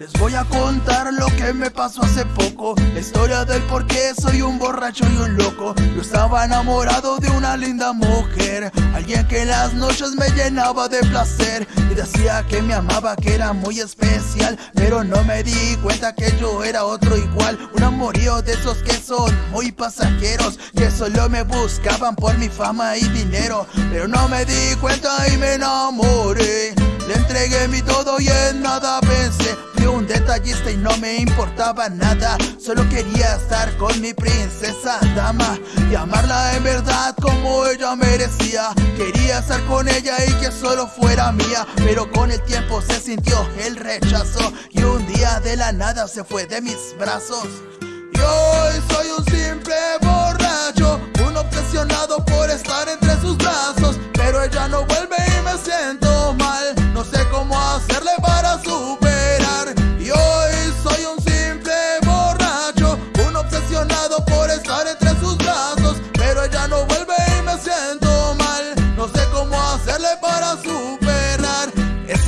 Les voy a contar lo que me pasó hace poco. La historia del por qué soy un borracho y un loco. Yo estaba enamorado de una linda mujer. Alguien que en las noches me llenaba de placer. Y decía que me amaba, que era muy especial. Pero no me di cuenta que yo era otro igual. Un amorío de esos que son muy pasajeros. Que solo me buscaban por mi fama y dinero. Pero no me di cuenta y me enamoré. Le entregué mi todo y en nada y no me importaba nada. Solo quería estar con mi princesa dama Y amarla en verdad como ella merecía. Quería estar con ella y que solo fuera mía Pero con el tiempo se sintió el rechazo Y un día de la nada se fue de mis brazos. Y hoy soy un simple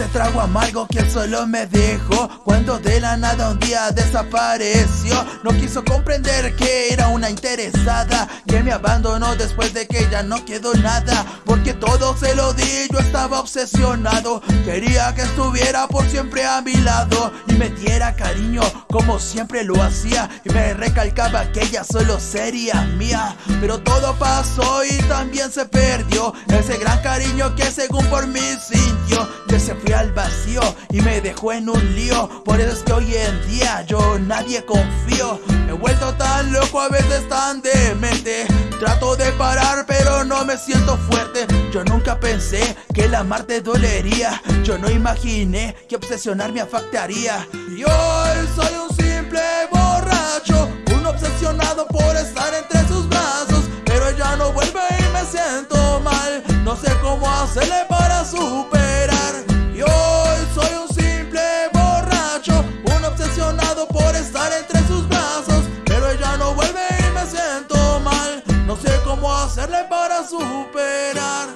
trago amargo que solo me dejó. Cuando de la nada un día desapareció No quiso comprender que era una interesada. Que me abandonó después de que ya no quedó nada. Porque todo se lo di, yo estaba obsesionado. Quería que estuviera por siempre a mi lado. Y me diera cariño como siempre lo hacía. Y me recalcaba que ella solo sería mía. Pero todo pasó y también se perdió. Ese gran cariño que según por mí Que se fui al vacío y me dejó en un lío. Por eso es que hoy en día yo nadie confío. Me he vuelto tan loco, a veces tan demente. Trato de parar pero no me siento fuerte. Yo nunca pensé que el amarte dolería. Yo no imaginé que obsesionarme afectaría. Y hoy soy un simple borracho Un obsesionado por estar entre sus brazos. Pero ella no vuelve y me siento mal. No sé cómo hacerle para superar superar.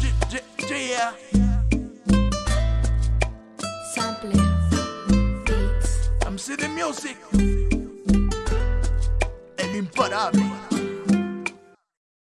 G -g -g Sampler. Beats. MC de Music. El imparável